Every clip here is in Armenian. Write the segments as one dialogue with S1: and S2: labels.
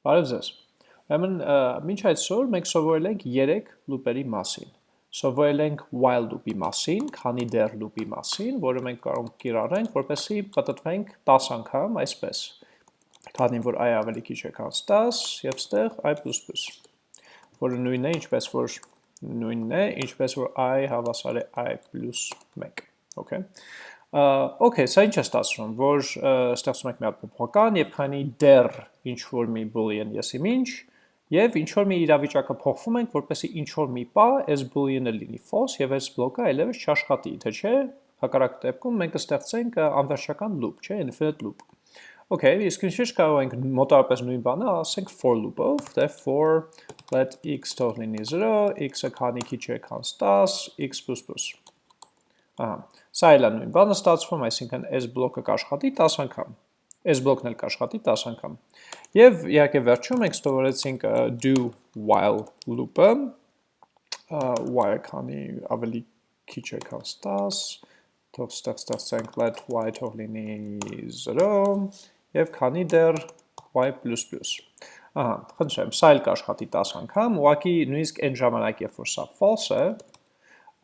S1: Բարև ձեզ։ Ուրեմն մինչ այսօր մենք սովորել ենք 3 լուպերի մասին։ Սովորել ենք while loop-ի մասին, քանի դեռ loop-ի մասին, որը մենք կարող ենք կիրառենք, որպեսզի պատտվենք 10 անգամ այսպես։ Քանի որ i ավելի քիչ է քան 10 եւ ստեղ i++, որը նույնն է, ինչպես որ նույնն է, ինչպես որ i հավասար է i+1, okay։ Okay, սա ինչ է ստացվում, որ ստեղծում ենք մի հատ փոփոխական եւ քանի դեռ ինչ որ մի boolean եսի ինչ եւ ինչ որ մի իրավիճակը փոխվում ենք, որպեսզի ինչ որ մի պա այս boolean-ը լինի false եւ այս բլոկը այլևս չաշխատի, թե չէ, հակառակ դեպքում մենք կստեղծենք անվերջական loop, չէ, infinite loop։ Okay, իսկ ինչի՞ կարող ենք մոտավորապես նույն բանը ասենք for loop-ով, դե for let x լինի 0, x-ը քանի քիչ է քան 10, x++։ Ահա, Սա էլ է նույն բանը ստացվում, այսինքն այս բլոկը կաշխատի 10 անգամ, այս բլոկն էլ կաշխատի 10 անգամ։ Եվ իհարկե վերջում մենք ստորեցինք do while loop-ը, while քանի ավելի քիչ է քան 10, թող ստեղ ստեղծենք let y թող լինի 0, եւ քանի դեռ y++։ Ահա, խնդրեմ, սա էլ կաշխատի 10 անգամ, ուղղակի նույնիսկ այն ժամանակ, երբ որ սա false է,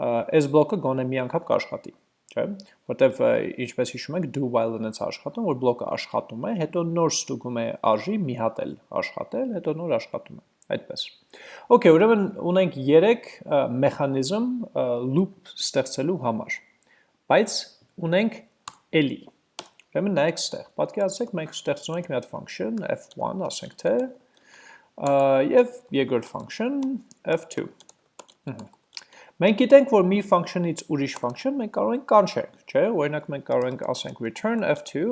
S1: այս բլոկը գոնե մի անգամ կաշխատի չէ, որտեվ ինչպես հիշում եք do while-ը նենց աշխատում, որ բլոկը աշխատում է, հետո նոր ստուգում է արժի մի հատ էլ աշխատել, հետո նոր աշխատում է, այդպես։ Okay, ուրեմն ունենք 3 մեխանիզմ loop ստեղծելու համար, բայց ունենք էլի։ Ուրեմն նայեք ստեղ, պատկերացրեք մենք ստեղծում ենք մի հատ function f1, ասենք թե, եւ երկրորդ function f2։ Ահա Մենք գիտենք, որ մի function-ից ուրիշ function մենք կարող ենք կանչենք, չէ, օրինակ մենք կարող ենք ասենք return f2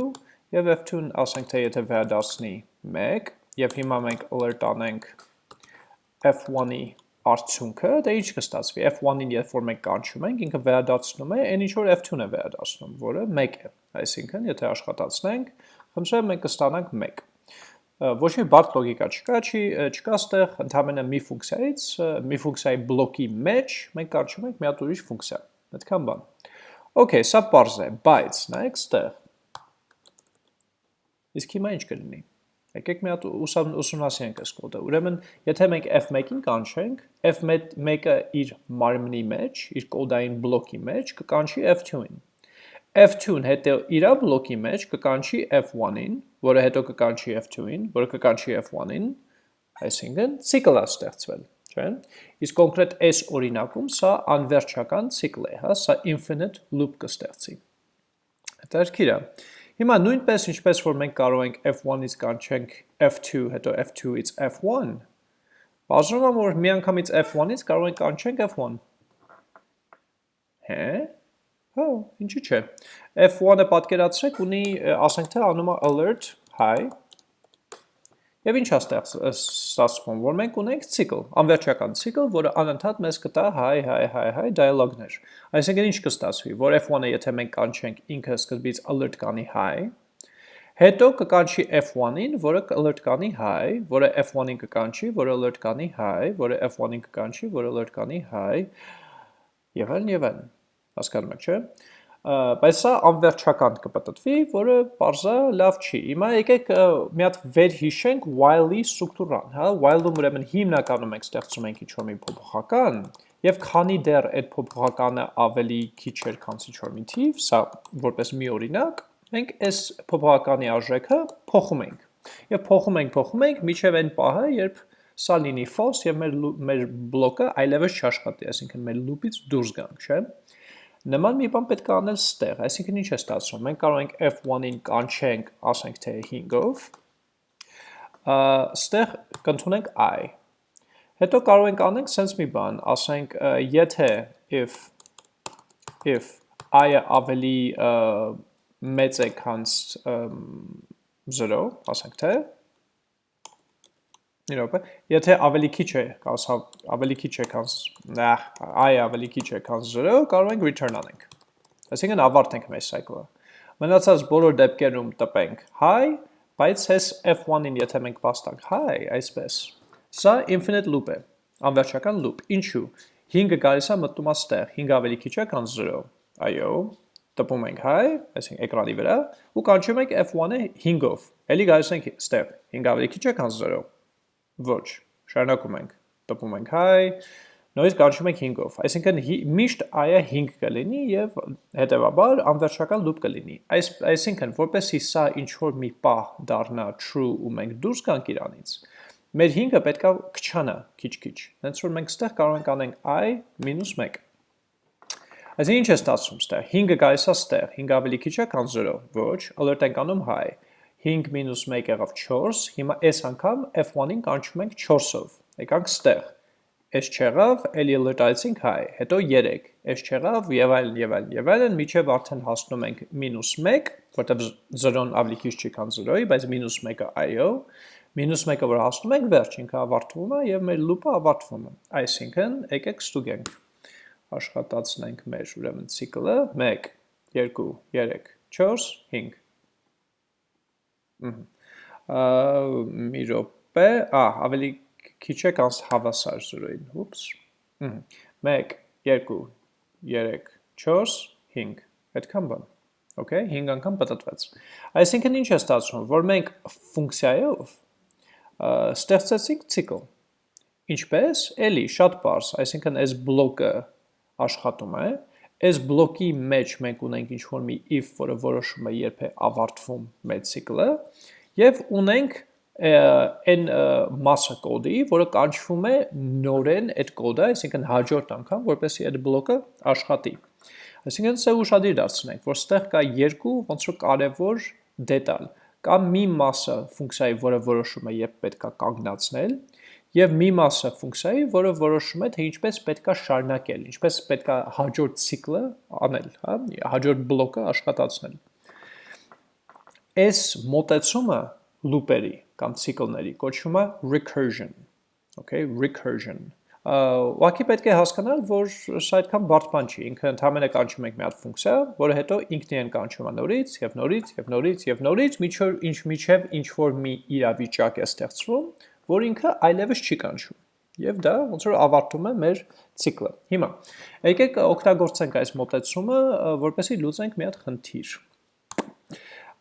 S1: եւ f2-ն ասենք թե եթե վերադասնի 1 եւ հիմա մենք alert անենք f1-ի արդյունքը, դա ինչ կստացվի, f1-ին երբ որ մենք կանչում ենք, ինքը վերադարձնում է այն ինչ որ f2-ն է վերադարձնում, որը 1 է, այսինքն եթե աշխատացնենք, խնդրեմ մենք կստանանք 1 ոչ մի բարդ լոգիկա չկա, չի չկա ստեղ ընդհանրապես մի ֆունկցիայից, մի ֆունկցիայի բլոկի մեջ մենք կարճում ենք մի հատ ուրիշ ֆունկցիա։ Այդքան բան։ Okay, սա པարզ է, բայց նայեք ստեղ։ Իսկ հիմա ինչ կլինի։ Եկեք մի հատ ուսումնասիրենք այս կոդը։ Ուրեմն, եթե մենք f1-ին կանչենք, f1-ը իր մարմնի մեջ, իր կոդային բլոկի մեջ կկանչի f2-ին f2-ն հետո իրա բլոկի մեջ կկանչի f1-ին, որը հետո կկանչի f2-ին, որը կկանչի f1-ին, այսինքն ցիկլ է ստեղծվել, չէ՞։ Իսկ կոնկրետ այս օրինակում սա անվերջական ցիկլ է, հա, սա infinite loop կստեղծի։ Հետաքրքիր է։ Հիմա նույնպես ինչպես որ մենք կարող ենք f1-ից կանչենք f2, հետո f2-ից f1, բաժանում որ միանգամից f1-ից կարող ենք կանչենք f1։ Հե՞։ Հա, ինչի՞ չէ։ F1-ը պատկերացրեք ունի, ասենք թե անում է alert high Եվ ինչ է ստացվում, որ մենք ունենք ցիկլ, անվերջական ցիկլ, որը անընդհատ մեզ կտա high high high high dialog-ներ։ Այսինքն ինչ կստացվի, որ F1-ը եթե մենք կանչենք ինքը սկզբից alert կանի high, հետո կկանչի F1-ին, որը alert կանի high, որը F1-ին կկանչի, որը alert կանի high, որը F1-ին կկանչի, որը alert կանի high, եւ այլն եւ այլն հասկանում եք, չէ՞։ Բայց սա անվերջական կպտտվի, որը parza լավ չի։ Հիմա եկեք մի հատ վերհիշենք while-ի ստրուկտուրան, հա, while-ում ուրեմն հիմնականում մենք ստեղծում ենք ինչ-որ մի փոփոխական, եւ քանի դեռ այդ փոփոխականը ավելի քիչ էր, քան ինչ-որ մի թիվ, սա որպես մի օրինակ, մենք այս փոփոխականի արժեքը փոխում ենք։ Եվ փոխում ենք, փոխում ենք, միջև այն պահը, երբ սա լինի false եւ մեր մեր բլոկը այլևս չաշխատի, այսինքն մեր loop-ից դուրս գանք, չէ՞։ Նման մի բան պետք է անել ստեղ, այսինքն ինչ է ստացվում, մենք կարող ենք f1-ին կանչենք, ասենք թե 5-ով, ստեղ կընդունենք i, հետո կարող ենք անենք սենց մի բան, ասենք եթե if, if i-ը ավելի մեծ է քանց 0, ասենք թե, Մի րոպե, եթե ավելի քիչ է, կասա ավելի քիչ է քան i ավելի քիչ է քան 0, կարող ենք return անենք։ Այսինքն ավարտենք մեր cycle-ը։ Մնացած բոլոր դեպքերում տպենք. Hi, բայց հես f1-ին եթե մենք պաստանք hi, այսպես։ Սա infinite loop է, անվերջական loop։ Ինչու։ 5-ը գալիս է մտնում է ստեղ, 5 ավելի քիչ է քան 0։ Այո, տպում ենք hi, այսինքն էկրանի վրա, ու կանչում ենք f1-ը 5-ով։ Էլի գալիս ենք ստեղ, 5 ավելի քիչ է քան 0 Ոչ, շարունակում ենք, տպում ենք hi, նույնիսկ կանչում ենք 5-ով, այսինքն միշտ i-ը 5 կլինի եւ հետեւաբար անվերջական loop կլինի։ Այս այսինքն որպեսի սա ինչ որ մի պահ դառնա true ու մենք դուրս գանք իրանից, մեր 5-ը պետքա քչանա քիչ-քիչ։ Հենց որ մենք ստեղ կարող ենք անենք i -1։ Այսինքն ինչ է ստացվում ստեղ։ 5-ը գալիս է ստեղ, 5 ավելի քիչ է, քան 0։ Ոչ, alert ենք անում hi։ 5 մինուս 1 եղավ 4, հիմա այս անգամ f1-ին կանչում ենք 4-ով։ Եկանք ստեղ S չեղավ, էլի լրտայեցինք հայ, հետո 3, S չեղավ, եւ այլն եւ այլն եւ այլն, միջև արդեն հասնում ենք -1, որտեղ 0-ն ավելի քիչ չի, քան 0-ի, բայց -1-ը IO, -1-ը որ հասնում ենք, վերջ ինքը ավարտվում է եւ մեր loop-ը ավարտվում է։ Այսինքն, եկեք ստուգենք։ Աշխատացնենք մեր ուրեմն ցիկլը 1 2 3 4 5 մի րոպե, ա, ավելի քիչ է կանց հավասար 0-ին, ուպս, 1, 2, 3, 4, 5, հետքան բան, okay, 5 անգամ պտտվեց, այսինքն ինչ է ստացվում, որ մենք ֆունկցիայով ստեղծեցինք ցիկլ, ինչպես, էլի, շատ պարս, այսինքն այս բլոկը աշխատում է, այս բլոկի մեջ մենք ունենք ինչ-որ մի if, որը որոշում է երբ է ավարտվում մեր ցիկլը, և ունենք այն մասը կոդի, որը կանչվում է նորեն այդ կոդը, այսինքն հաջորդ անգամ, որպեսի այդ բլոկը աշխատի։ Այսինքն սա ուշադիր դարձնենք, որ ստեղ կա երկու ոնց որ կարևոր դետալ։ Կա մի մասը ֆունկցիայի, որը որոշում է երբ պետքա կանգնացնել, եւ մի մասը ֆունկցիայի, որը որոշում է թե ինչպես պետքա շարունակել, ինչպես պետքա հաջորդ ցիկլը անել, հա, հաջորդ բլոկը աշխատացնել։ Այս մոտեցումը լուպերի կամ ցիկլների կոչվում է recursion, okay, recursion։ Ուղղակի պետք է հասկանալ, որ սա այդքան բարդ բան չի, ինքը ընդհանրապես կանչում ենք մի հատ ֆունկցիա, որը հետո ինքն իրեն կանչում է նորից եւ նորից եւ նորից եւ նորից, միջով ինչ միջև ինչ որ մի իրավիճակ է ստեղծվում, որ ինքը այլևս չի կանչում։ Եվ դա ոնց որ ավարտում է մեր ցիկլը։ Հիմա եկեք օգտագործենք այս մոտեցումը, որպեսզի լուծենք մի հատ խնդիր։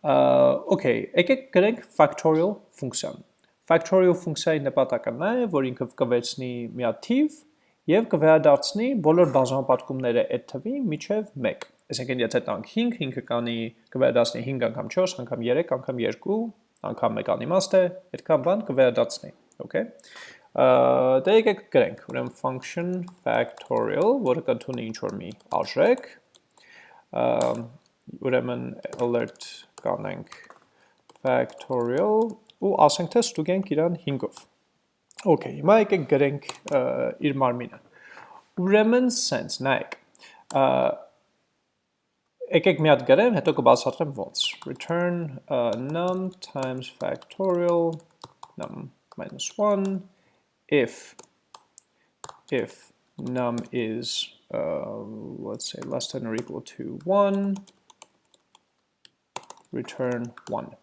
S1: Okay, եկեք գրենք factorial ֆունկցիան։ Factorial ֆունկցիայի նպատակը նա է, որ ինքը կվերցնի մի հատ թիվ եւ կվերադարձնի բոլոր բաժանապատկումները այդ թվի միջև 1։ Այսինքն եթե տանք 5, 5-ը կանի կվերադարձնի 5 անգամ 4, անգամ 3, անգամ 2, անգամ 1 անիմաստ է, այդքան բան կվերադարձնի, okay։ Դե եկեք գրենք, ուրեմն function factorial, որը կընդունի ինչ որ մի արժեք, ուրեմն alert կանենք factorial ու ասենք թե ստուգենք իրան 5-ով։ Okay, հիմա եկեք գրենք իր մարմինը։ Ուրեմն sense, նայեք։ Եկեք մի հատ գրեմ, հետո կբացատրեմ ոնց։ Return uh, num times factorial num minus 1 if if num is uh, let's say less than or equal to 1 return 1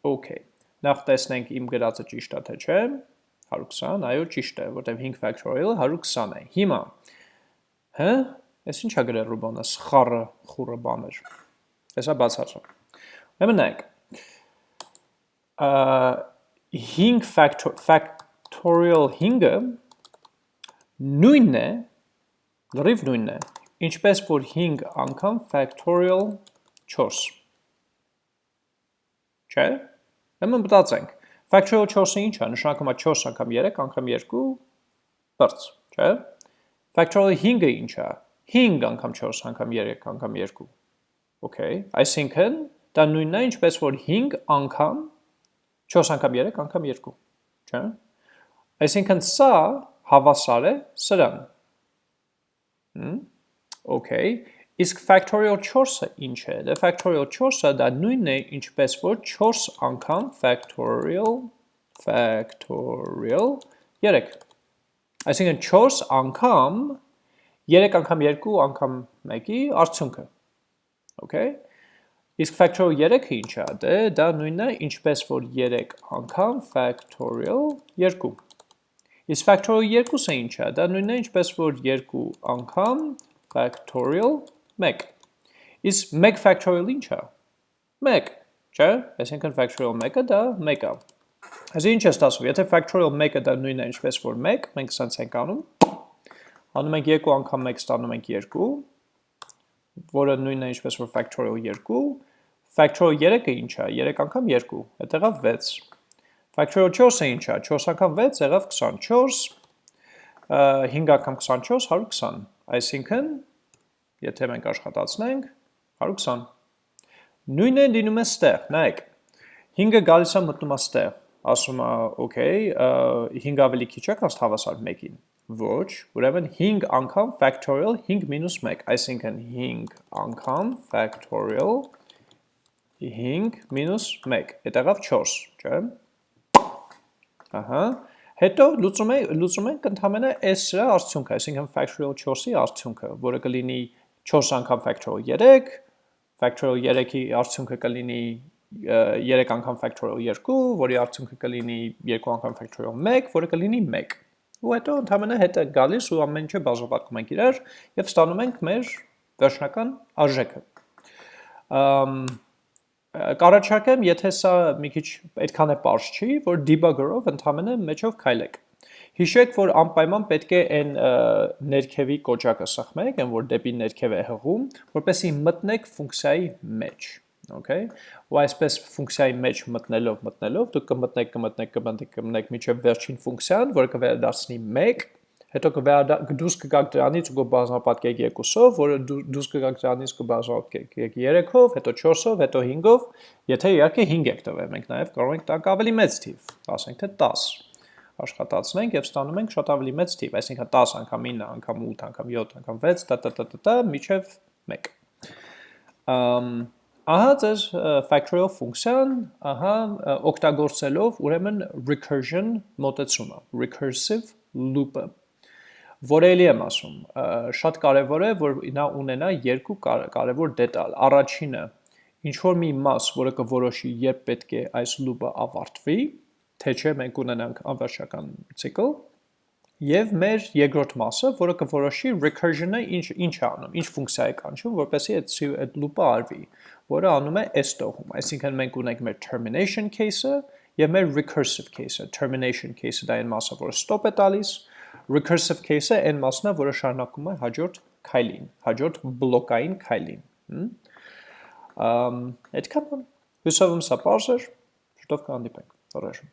S1: Okay, նախ տեսնենք իմ գրածը ճիշտ է թե չէ, 120, այո ճիշտ է, որտեղ 5 factorial 120 է։ Հիմա, հը, ես ինչ է գրել Ռուբոնը, սխառը, խուրը բաներ։ Հեսա բացարձակ։ Ուրեմն նայեք։ 5 factorial 5-ը նույնն է, լրիվ նույնն է, ինչպես որ 5 անգամ factorial 4։ Չէ՞։ Ուրեմն մտածենք։ Factorial 4-ը ինչ է, նշանակում է 4 անգամ 3 անգամ 2 բրծ, չէ՞։ Factorial 5-ը ինչ է, 5 անգամ 4 անգամ 3 անգամ 2։ Okay, այսինքն դա նույնն է ինչպես որ 5 անգամ 4 անգամ 3 անգամ 2, չէ՞։ Այսինքն սա հավասար է սրան։ Հմ, okay, Իսկ factorial 4-ը ինչ է։ Դե factorial 4-ը դա նույնն է ինչպես որ 4 անգամ factorial factorial 3։ Այսինքն 4 անգամ 3 անգամ 2 անգամ 1-ի արդյունքը։ Okay։ Իսկ factorial 3-ը ինչ է։ Դե դա նույնն է ինչպես որ 3 անգամ factorial 2։ Իսկ factorial 2-ը ինչ է։ Դա նույնն է ինչպես որ 2 անգամ factorial 2 1։ Իսկ 1 factorial ինչ է։ 1, չէ՞։ Այսինքն factorial 1-ը դա 1 է։ Այսինքն ինչ է ստացվում, եթե factorial 1-ը դա նույնն է ինչպես որ 1, մենք սենց ենք անում, անում ենք 2 անգամ 1 ստանում ենք 2, որը նույնն է ինչպես որ factorial 2, factorial 3-ը ինչ է, 3 անգամ 2, հետ եղավ 6, factorial 4-ը ինչ է, 4 անգամ 6 եղավ 24, 5 անգամ 24, 120, այսինքն, եթե մենք աշխատացնենք, 120, նույն է լինում է ստեղ, նայեք, 5-ը գալիս է մտնում է ստեղ, ասում է, okay, 5 ավելի քիչ է, քան հավասար 1-ին։ Ոչ, ուրեմն 5 անգամ factorial 5 մինուս 1, այսինքն 5 անգամ factorial 5 մինուս 1, հետ եղավ 4, չէ՞։ Ահա, հետո լուծում ենք ենք ընդհանրապես s-ը արդյունքը, այսինքն factorial 4-ի արդյունքը, որը կլինի 4 անգամ factorial 3, factorial 3-ի արդյունքը կլինի 3 անգամ factorial 2, որի արդյունքը կլինի 2 անգամ factorial 1, որը կլինի 1։ Ու հետո ընդհանրապես հետը գալիս ու ամեն ինչը բաժանվածում ենք իրար եւ ստանում ենք մեր վերջնական արժեքը։ Ամ Կարաչակեմ, եթե սա մի քիչ այդքան է པարզ չի, որ debugger-ով ընդհանրապես մեջով քայլեք։ Հիշեք, որ անպայման պետք է այն ներքևի կոճակը սխմեք, այն որ դեպի ներքև է հղում, որպեսզի մտնեք ֆունկցիայի մեջ okay. Ու այսպես ֆունկցիայի մեջ մտնելով մտնելով դուք կմտնեք կմտնեք կմտնեք կմտնեք միջև վերջին ֆունկցիան որը կվերադարձնի 1 հետո կդուրս կգաք դրանից ու կբազմապատկեք 2-ով, որը դուրս կգաք դրանից կբազմապատկեք 3-ով, հետո 4-ով, հետո 5-ով, եթե իհարկե 5 եք տվել, մենք նաև կարող ենք տանք ավելի մեծ թիվ, ասենք թե 10 աշխատացնենք եւ ստանում ենք շատ ավելի մեծ թիվ, այսինքն 10 անգամ 9 անգամ 8 անգամ 7 անգամ 6 տա տա տա տա միջև 1։ Ամ Ահա ձեր factorial ֆունկցիան, ահա օգտագործելով ուրեմն recursion մոտեցումը, recursive loop-ը։ Որ էլի եմ ասում, շատ կարևոր է, որ նա ունենա երկու կարևոր դետալ։ Առաջինը, ինչ որ մի մաս, որը կորոշի երբ պետք է այս loop-ը ավարտվի, թե չէ մենք ունենանք անվերջական ցիկլ, Եվ մեր երկրորդ մասը, որը կորոշի recursion-ը ինչ ինչ է անում, ինչ ֆունկցիա է կանչում, որպեսզի այդ այդ loop-ը արվի, որը անում է s տողում։ Այսինքն մենք ունենք մեր termination case-ը եւ մեր recursive case-ը։ Termination case-ը դա այն մասը, որը stop է տալիս, recursive case-ը այն մասն է, որը շարունակում է հաջորդ քայլին, հաջորդ բլոկային քայլին։ Ամ այդքան հույսով եմ սա բարձր, շուտով կհանդիպենք։ Առաջ